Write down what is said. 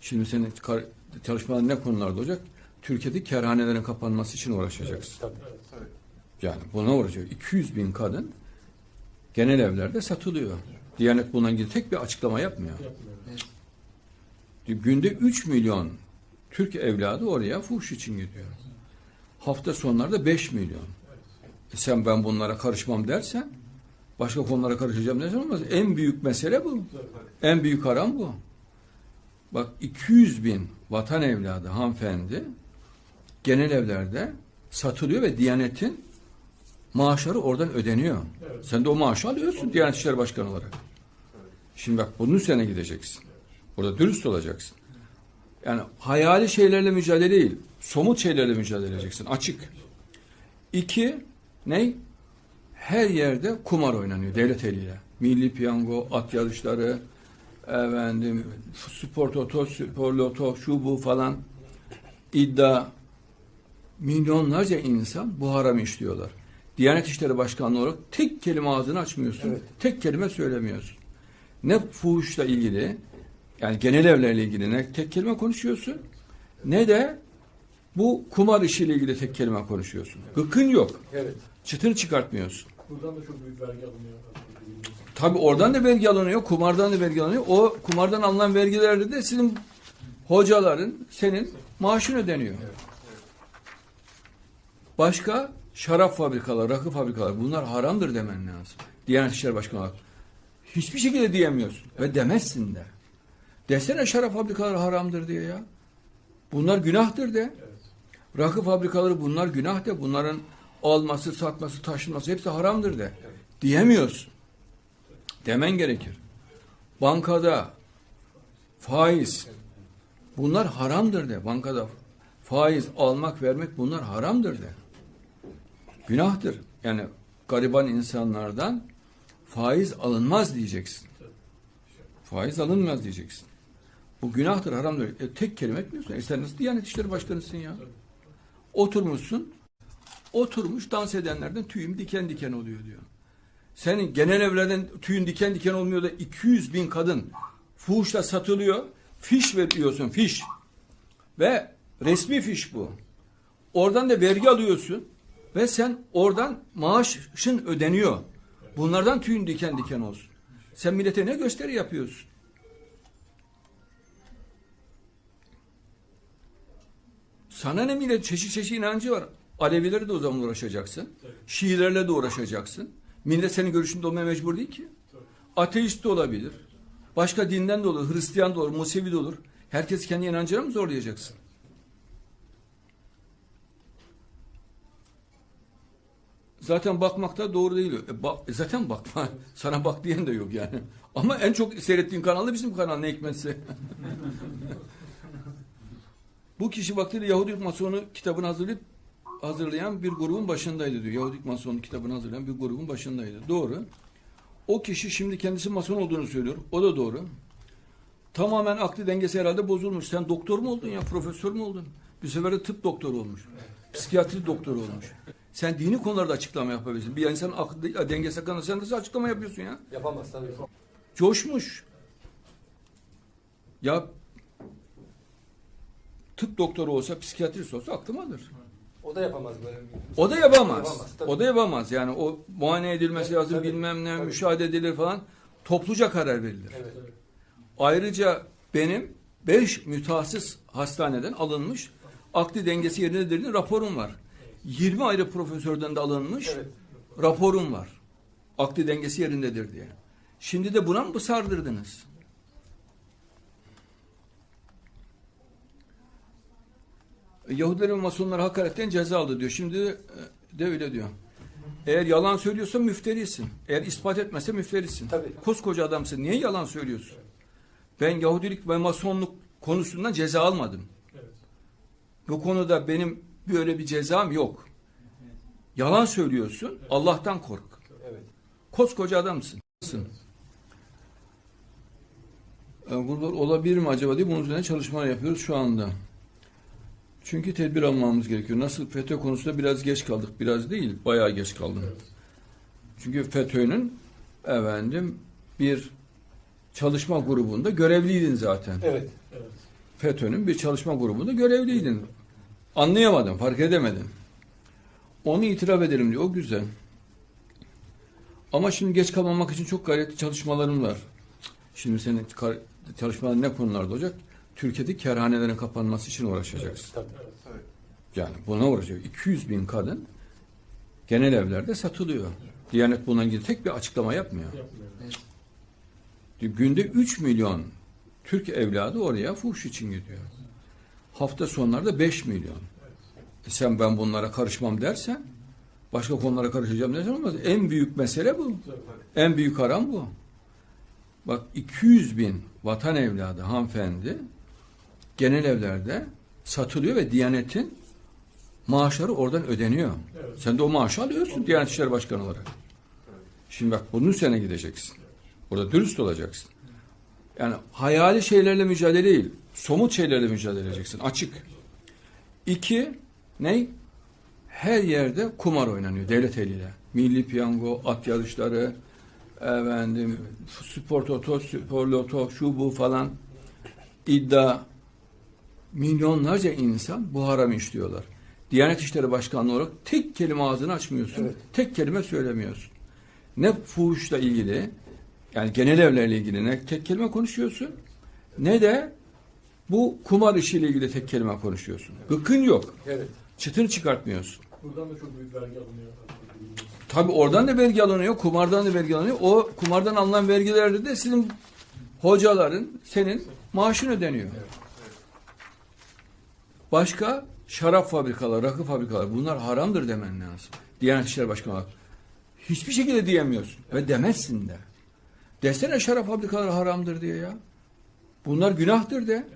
Şimdi senin çalışmaların ne konularda olacak? Türkiye'de kerhanelerin kapanması için uğraşacaksın. Tabii. Yani buna uğraşacak. 200 bin kadın genel evlerde satılıyor. Diyanet bununla ilgili tek bir açıklama yapmıyor. Günde 3 milyon Türk evladı oraya fuhuş için gidiyor. Hafta sonlarda 5 milyon. E sen ben bunlara karışmam dersen başka konulara karışacağım dersen olmaz. En büyük mesele bu. En büyük haram bu. Bak 200 bin vatan evladı hanımefendi genel evlerde satılıyor ve Diyanet'in maaşları oradan ödeniyor. Sen de o maaşı alıyorsun Diyanet İşleri Başkanı olarak. Şimdi bak bunun üzerine gideceksin. Burada dürüst olacaksın. Yani hayali şeylerle mücadele değil, somut şeylerle mücadele edeceksin. Açık. İki, ne? Her yerde kumar oynanıyor devlet eliyle. Milli piyango, at yarışları, efendim, spor toto, spor loto, şu bu falan iddia. Milyonlarca insan bu haramı işliyorlar. Diyanet İşleri Başkanlığı olarak tek kelime ağzını açmıyorsun. Evet. Tek kelime söylemiyorsun. Ne fuhuşla ilgili yani genel evlerle ilgili ne tek kelime konuşuyorsun ne de bu kumar işiyle ilgili tek kelime konuşuyorsun. Gıkın yok. Evet. Çıtını çıkartmıyorsun. Buradan da çok büyük vergi alınıyor. Tabi oradan da vergi alınıyor, kumardan da vergi alınıyor. O kumardan alınan vergilerle de sizin hocaların, senin maaşın ödeniyor. Başka şarap fabrikaları, rakı fabrikaları bunlar haramdır demen lazım. Diyanet İşleri Başkanı olarak. Hiçbir şekilde diyemiyorsun ve demezsin de. Desene şarap fabrikaları haramdır diye ya. Bunlar günahtır de. Rakı fabrikaları bunlar günah de. Bunların alması, satması, taşınması hepsi haramdır de. Diyemiyorsun. Demen gerekir. Bankada faiz bunlar haramdır de. Bankada faiz almak, vermek bunlar haramdır de. Günahtır. Yani gariban insanlardan faiz alınmaz diyeceksin. Faiz alınmaz diyeceksin. Bu günahtır, haramdır. E, tek kelime etmiyorsun. E sen nasıl Diyanet İşleri Başkanısın ya? Oturmuşsun, oturmuş dans edenlerden tüyüm diken diken oluyor diyor. Senin genel evlerden tüyün diken diken olmuyor da 200 bin kadın fuhuşla satılıyor. Fiş veriyorsun, fiş. Ve resmi fiş bu. Oradan da vergi alıyorsun. Ve sen oradan maaşın ödeniyor. Bunlardan tüyün diken diken olsun. Sen millete ne gösteri yapıyorsun? Sana ne millet çeşit çeşit inancı var. Alevileri de o zaman uğraşacaksın. Şiilerle de uğraşacaksın. Millet senin görüşünde olmaya mecbur değil ki. Ateist de olabilir. Başka dinden de olur. Hristiyan da olur. Musevi de olur. Herkes kendi inancına mı zorlayacaksın? Zaten bakmakta doğru değil. E, bak, e, zaten bakma. Sana bak diyen de yok yani. Ama en çok seyrettiğin kanal da bizim kanal ne hikmetse. Bu kişi vaktiyle Yahudi Masonu kitabını hazırlayıp hazırlayan bir grubun başındaydı diyor. Yahudi Masonu kitabını hazırlayan bir grubun başındaydı. Doğru. O kişi şimdi kendisi Mason olduğunu söylüyor. O da doğru. Tamamen aklı dengesi herhalde bozulmuş. Sen doktor mu oldun ya? Profesör mü oldun? Bir sefer de tıp doktoru olmuş. Psikiyatri doktoru olmuş. Sen dini konularda açıklama yapabilirsin. Bir insan aklı dengesi hakkında sen nasıl açıklama yapıyorsun ya? Yapamaz tabii. Coşmuş. Ya tıp doktoru olsa, psikiyatrist olsa aklım alır. O da yapamaz böyle. O da yapamaz. Yapamaz, tabii. o da yapamaz. Yani o muayene edilmesi Evet, lazım, tabii, bilmem ne, tabii. müşahede edilir falan. Topluca karar verilir. Evet. Ayrıca benim 5 mütehassıs hastaneden alınmış akli dengesi yerindedir raporum var. 20 ayrı profesörden de alınmış Evet. raporum var. Akli dengesi yerindedir diye. Şimdi de buna mı sardırdınız? Yahudiler ve Masonlar hakaretten ceza aldı diyor. Şimdi de, de öyle diyor. Eğer yalan söylüyorsa müfterisin. Eğer ispat etmezse müfterisin. Tabii. Koskoca adamsın. Niye yalan söylüyorsun? Ben Yahudilik ve Masonluk konusundan ceza almadım. Evet. Bu konuda benim böyle bir cezam yok. Yalan söylüyorsun. Allah'tan kork. Evet. Koskoca adamsın. E, Burada olabilir mi acaba diye bunun üzerine çalışmalar yapıyoruz şu anda. Çünkü tedbir almamız gerekiyor. Nasıl FETÖ konusunda biraz geç kaldık. Biraz değil, bayağı geç kaldım. Çünkü FETÖ'nün efendim bir çalışma grubunda görevliydin zaten. Evet. Evet. FETÖ'nün bir çalışma grubunda görevliydin. Anlayamadın, fark edemedin. Onu itiraf edelim diyor. O güzel. Ama şimdi geç kalmamak için çok gayretli çalışmalarım var. Şimdi senin çalışmaların ne konularda olacak? Türkiye'deki kerhanelerin kapanması için uğraşacaksın. Tabii. Yani buna uğraşacak. 200 bin kadın genel evlerde satılıyor. Diyanet bununla ilgili tek bir açıklama yapmıyor. Yapmıyor. Günde 3 milyon Türk evladı oraya fuhuş için gidiyor. Hafta sonlarda 5 milyon. E sen ben bunlara karışmam dersen, başka konulara karışacağım dersen olmaz. En büyük mesele bu. Tabii. En büyük haram bu. Bak 200 bin vatan evladı hanımefendi genel evlerde satılıyor ve Diyanet'in maaşları oradan ödeniyor. Evet. Sen de o maaşı alıyorsun Diyanet İşleri Başkanı olarak. Şimdi bak bunun üzerine gideceksin. Burada dürüst olacaksın. Yani hayali şeylerle mücadele değil, somut şeylerle mücadele edeceksin. Açık. İki, ne? Her yerde kumar oynanıyor devlet eliyle. Milli piyango, at yarışları, efendim, spor toto, spor loto, şu bu falan iddia. Milyonlarca insan bu haramı işliyorlar. Diyanet İşleri Başkanlığı olarak tek kelime ağzını açmıyorsun. Evet. Tek kelime söylemiyorsun. Ne fuhuşla ilgili yani genel evlerle ilgili ne tek kelime konuşuyorsun ne de bu kumar işiyle ilgili tek kelime konuşuyorsun. Gıkın yok. Evet. Çıtını çıkartmıyorsun. Buradan da çok büyük vergi alınıyor. Tabi oradan da vergi alınıyor, kumardan da vergi alınıyor. O kumardan alınan vergilerde de sizin hocaların, senin maaşın ödeniyor. Başka şarap fabrikaları, rakı fabrikaları bunlar haramdır demen lazım. Diyanet İşleri Başkanı olarak. Hiçbir şekilde diyemiyorsun ve demezsin de. Desene şarap fabrikaları haramdır diye ya. Bunlar günahtır de.